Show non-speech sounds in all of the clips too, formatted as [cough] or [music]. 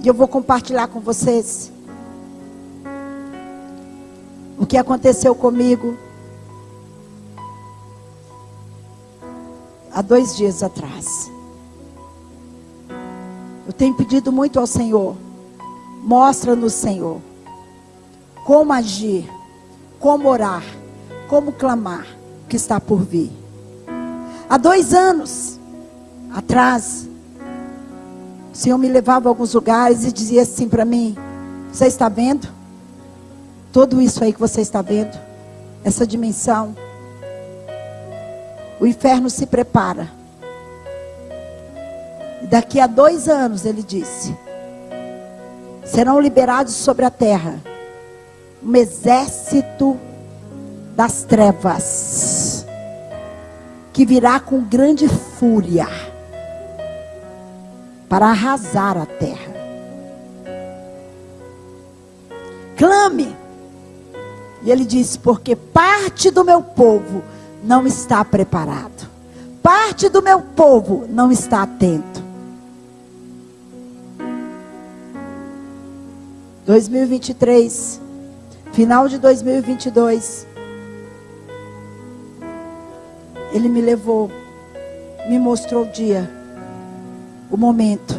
E eu vou compartilhar com vocês o que aconteceu comigo há dois dias atrás. Eu tenho pedido muito ao Senhor, mostra-nos, Senhor, como agir, como orar, como clamar que está por vir. Há dois anos atrás, o Senhor me levava a alguns lugares e dizia assim para mim: Você está vendo? Tudo isso aí que você está vendo, essa dimensão, o inferno se prepara. Daqui a dois anos, ele disse: serão liberados sobre a terra um exército das trevas que virá com grande fúria para arrasar a terra. Clame. E ele disse: Porque parte do meu povo não está preparado, parte do meu povo não está atento. 2023, final de 2022, ele me levou, me mostrou o dia o momento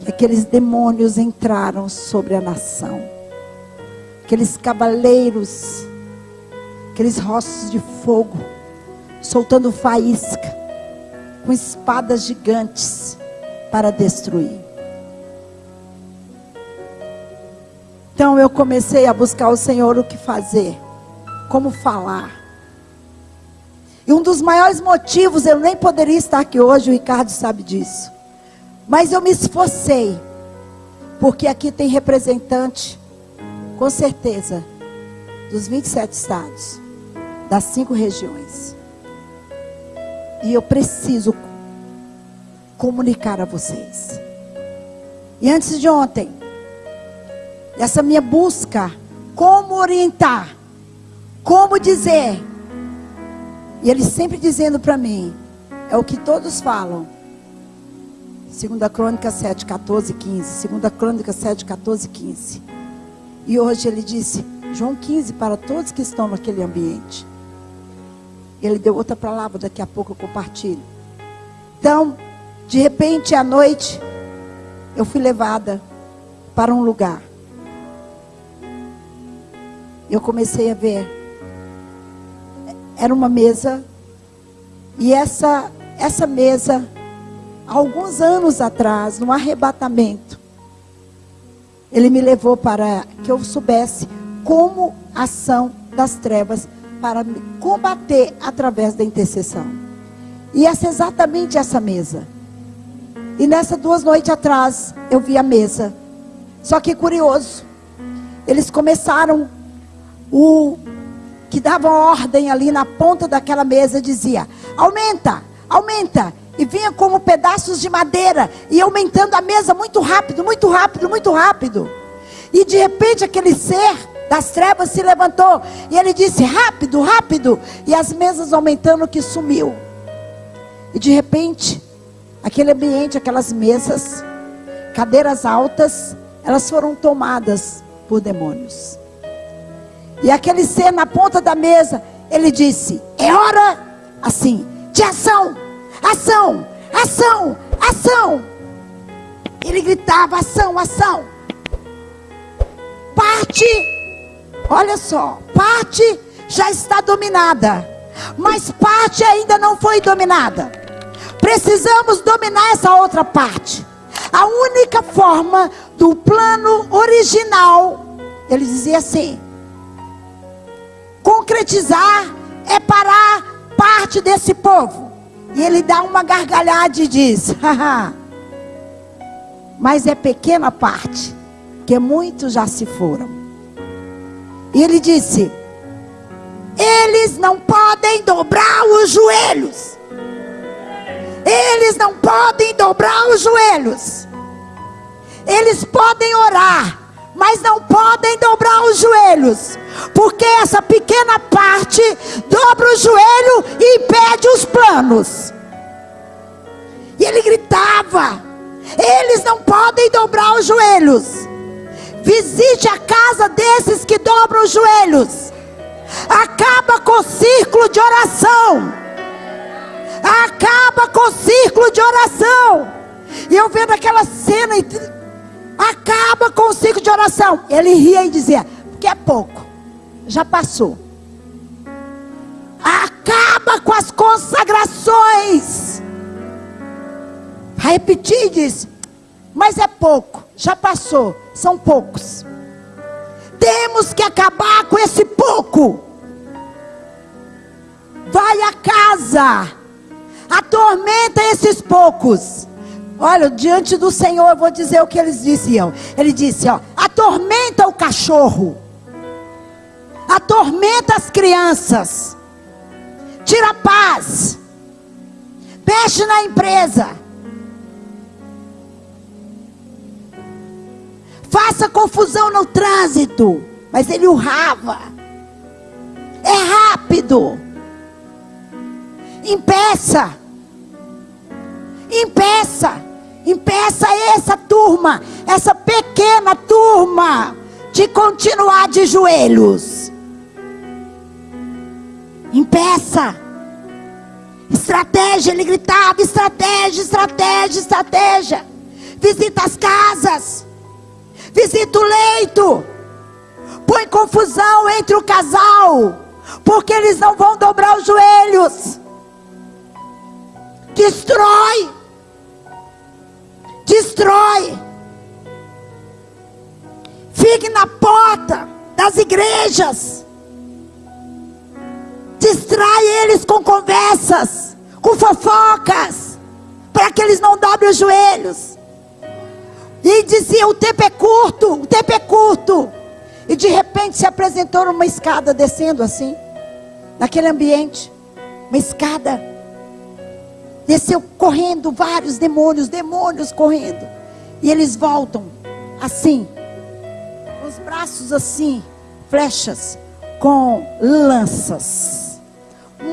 que aqueles demônios entraram sobre a nação. Aqueles cavaleiros, aqueles rostos de fogo, soltando faísca, com espadas gigantes para destruir. Então eu comecei a buscar o Senhor o que fazer, como falar. E um dos maiores motivos, eu nem poderia estar aqui hoje, o Ricardo sabe disso. Mas eu me esforcei, porque aqui tem representante, com certeza, dos 27 estados, das cinco regiões. E eu preciso comunicar a vocês. E antes de ontem, essa minha busca, como orientar, como dizer, e ele sempre dizendo para mim, é o que todos falam. Segunda Crônica 7, 14, 15. Segunda Crônica 7, 14, 15. E hoje ele disse, João 15, para todos que estão naquele ambiente. Ele deu outra palavra, daqui a pouco eu compartilho. Então, de repente, à noite, eu fui levada para um lugar. Eu comecei a ver era uma mesa e essa essa mesa alguns anos atrás, no arrebatamento, ele me levou para que eu soubesse como ação das trevas para combater através da intercessão. E essa é exatamente essa mesa. E nessas duas noites atrás, eu vi a mesa. Só que curioso, eles começaram o que dava ordem ali na ponta daquela mesa dizia: aumenta, aumenta. E vinha como pedaços de madeira e aumentando a mesa muito rápido, muito rápido, muito rápido. E de repente aquele ser das trevas se levantou e ele disse: rápido, rápido. E as mesas aumentando que sumiu. E de repente, aquele ambiente, aquelas mesas, cadeiras altas, elas foram tomadas por demônios. E aquele ser na ponta da mesa, ele disse: É hora, assim, de ação, ação, ação, ação. Ele gritava: Ação, ação. Parte, olha só, parte já está dominada, mas parte ainda não foi dominada. Precisamos dominar essa outra parte. A única forma do plano original, ele dizia assim: concretizar é parar parte desse povo. E ele dá uma gargalhada e diz: Mas é pequena parte, que muitos já se foram. E ele disse: Eles não podem dobrar os joelhos. Eles não podem dobrar os joelhos. Eles podem orar mas não podem dobrar os joelhos, porque essa pequena parte dobra o joelho e impede os planos. E ele gritava, Eles não podem dobrar os joelhos. Visite a casa desses que dobram os joelhos. Acaba com o círculo de oração. Acaba com o círculo de oração. E eu vendo aquela cena, acaba com o círculo de oração. Ele ria e dizia: porque é pouco, já passou. Acaba com as consagrações. Vai repetir diz: mas é pouco, já passou, são poucos. Temos que acabar com esse pouco. Vai a casa, atormenta esses poucos. Olha, diante do Senhor, eu vou dizer o que eles diziam. Ele disse: ó, atormenta o cachorro, atormenta as crianças, tira a paz, mexe na empresa, faça confusão no trânsito, mas ele urrava, é rápido, impeça. Impeça, impeça essa turma, essa pequena turma, de continuar de joelhos. Impeça. Estratégia, ele gritava: estratégia, estratégia, estratégia. Visita as casas, visita o leito, põe confusão entre o casal, porque eles não vão dobrar os joelhos. Destrói destrói. Fique na porta das igrejas. Distrai eles com conversas, com fofocas, para que eles não dobrem os joelhos. E dizia: o tempo é curto, o tempo é curto. E de repente se apresentou uma escada descendo assim, naquele ambiente, uma escada Desceu correndo vários demônios, demônios correndo. E eles voltam assim, com os braços assim, flechas, com lanças.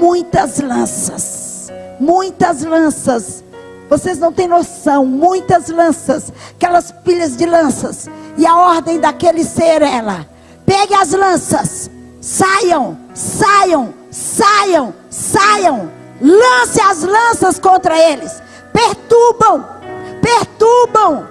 Muitas lanças, muitas lanças. Vocês não têm noção, muitas lanças, aquelas pilhas de lanças. E a ordem daquele ser ela: pegue as lanças, saiam, saiam, saiam, saiam. Lance as lanças contra eles, perturbam, perturbam,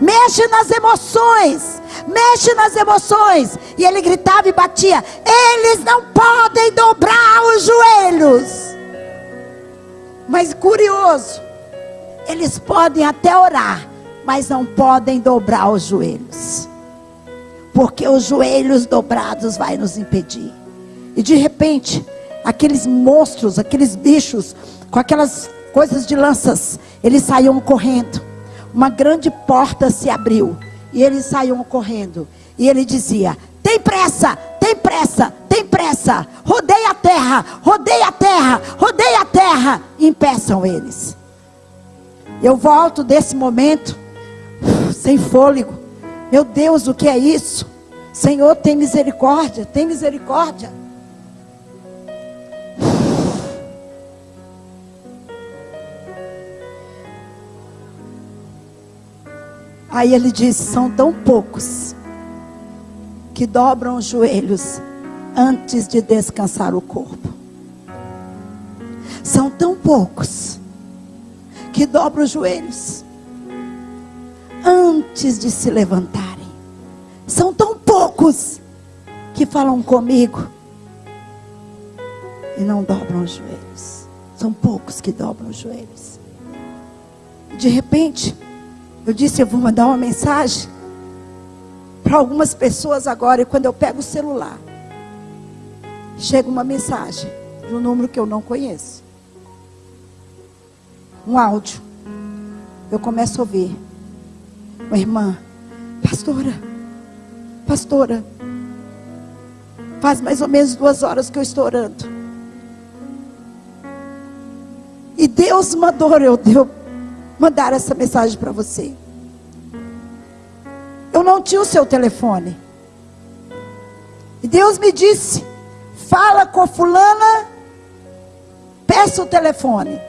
mexe nas emoções, mexe nas emoções. E ele gritava e batia: eles não podem dobrar os joelhos. Mas curioso, eles podem até orar, mas não podem dobrar os joelhos. Porque os joelhos dobrados vai nos impedir. E de repente, aqueles monstros, aqueles bichos, com aquelas coisas de lanças, eles saíam correndo. Uma grande porta se abriu e eles saíam correndo. E ele dizia: Tem pressa, tem pressa, tem pressa. Rodeia a terra, rodeia a terra, rodeia a terra. Impeçam eles. Eu volto desse momento, [sighs] sem fôlego. Meu Deus, o que é isso? Senhor, tem misericórdia, tem misericórdia. Aí ele disse: são tão poucos que dobram os joelhos antes de descansar o corpo. São tão poucos que dobram os joelhos antes de se levantarem. São tão poucos que falam comigo e não dobram os joelhos. São poucos que dobram os joelhos. De repente, eu disse, eu vou mandar uma mensagem para algumas pessoas agora. E quando eu pego o celular, chega uma mensagem de um número que eu não conheço. Um áudio. Eu começo a ouvir. Uma irmã, pastora, pastora, faz mais ou menos duas horas que eu estou orando. E Deus mandou eu, eu mandar essa mensagem para você. Eu não tinha o seu telefone. E Deus me disse: fala com a fulana, peça o telefone.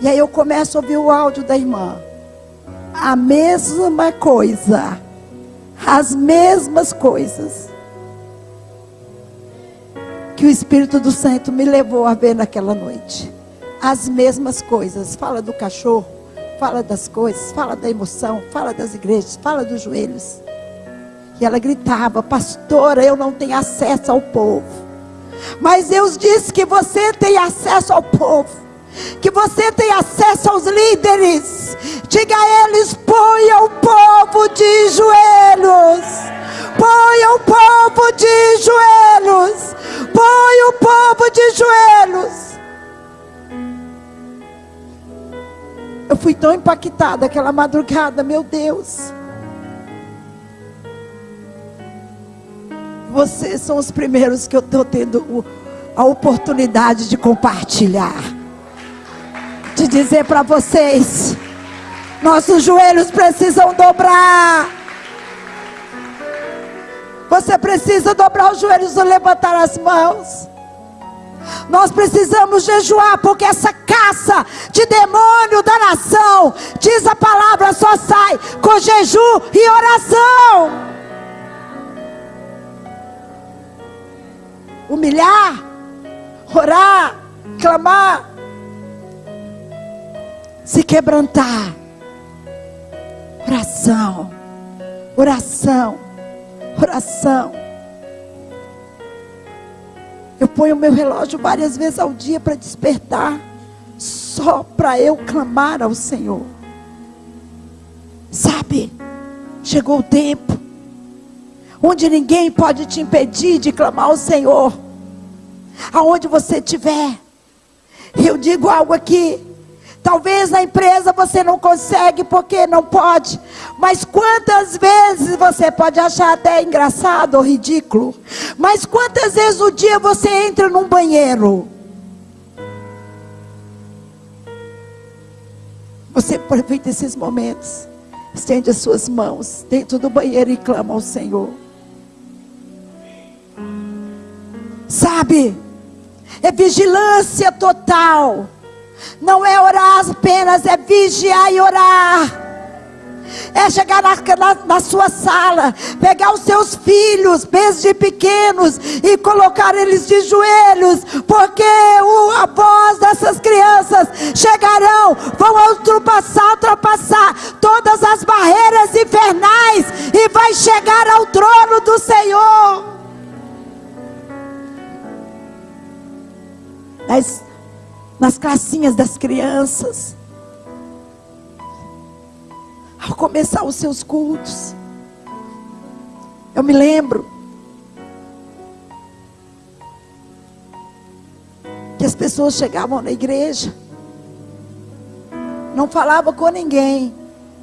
E aí eu começo a ouvir o áudio da irmã. A mesma coisa. As mesmas coisas. Que o Espírito do Santo me levou a ver naquela noite. As mesmas coisas. Fala do cachorro, fala das coisas, fala da emoção, fala das igrejas, fala dos joelhos. E ela gritava: Pastora, eu não tenho acesso ao povo. Mas Deus disse que você tem acesso ao povo. Que você tem acesso aos líderes. Diga a eles: ponha o povo de joelhos. Ponha o povo de joelhos. Ponha o povo de joelhos. Eu fui tão impactada aquela madrugada, meu Deus. Vocês são os primeiros que eu estou tendo a oportunidade de compartilhar. De dizer para vocês: nossos joelhos precisam dobrar. Você precisa dobrar os joelhos ou levantar as mãos. Nós precisamos jejuar, porque essa caça de demônio da nação, diz a palavra, só sai com jejum e oração. humilhar, orar, clamar, se quebrantar. Oração, oração, oração. Eu ponho o meu relógio várias vezes ao dia para despertar, só para eu clamar ao Senhor. Sabe, chegou o tempo onde ninguém pode te impedir de clamar ao Senhor aonde você estiver. Eu digo algo aqui. Talvez na empresa você não consegue porque não pode. Mas quantas vezes você pode achar até engraçado ou ridículo? Mas quantas vezes o dia você entra num banheiro? Você aproveita esses momentos. Estende as suas mãos dentro do banheiro e clama ao Senhor. Sabe? é vigilância total. Não é orar apenas, é vigiar e orar. É chegar na, na, na, sua sala, pegar os seus filhos, desde pequenos, e colocar eles de joelhos, porque o, a voz dessas crianças chegarão, vão ultrapassar, ultrapassar todas as barreiras infernais, e vai chegar ao trono do Senhor. nas, nas classinhas das crianças. Ao começar os seus cultos, eu me lembro que as pessoas chegavam na igreja, não falava com ninguém,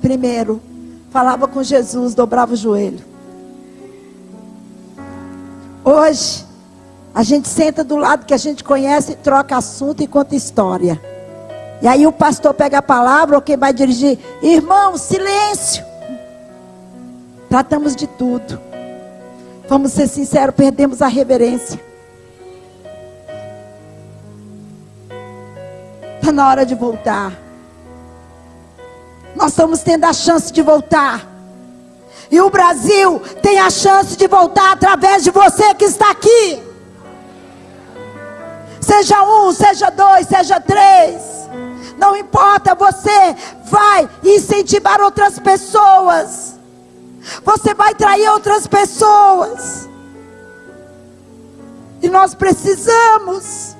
primeiro, falava com Jesus, dobrava o joelho. Hoje, a gente senta do lado que a gente conhece, troca assunto e conta história. E aí o pastor pega a palavra, ou quem vai dirigir, irmão, silêncio. Tratamos de tudo. Vamos ser sinceros, perdemos a reverência. Está na hora de voltar. Nós estamos tendo a chance de voltar. E o Brasil tem a chance de voltar através de você que está aqui. Seja um, seja dois, seja três. Não importa, você vai incentivar outras pessoas. Você vai trair outras pessoas. E nós precisamos.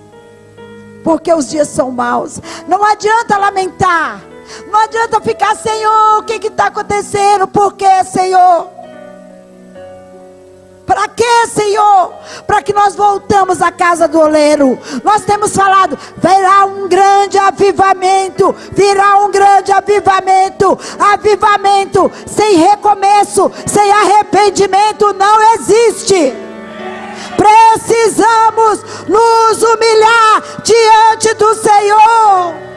Porque os dias são maus. Não adianta lamentar. Não adianta ficar, Senhor, o que está acontecendo? Por que, Senhor? Para quê, Senhor? Para que nós voltamos à casa do oleiro. Nós temos falado, virá um grande avivamento, virá um grande avivamento. Avivamento sem recomeço, sem arrependimento não existe. Precisamos nos humilhar diante do Senhor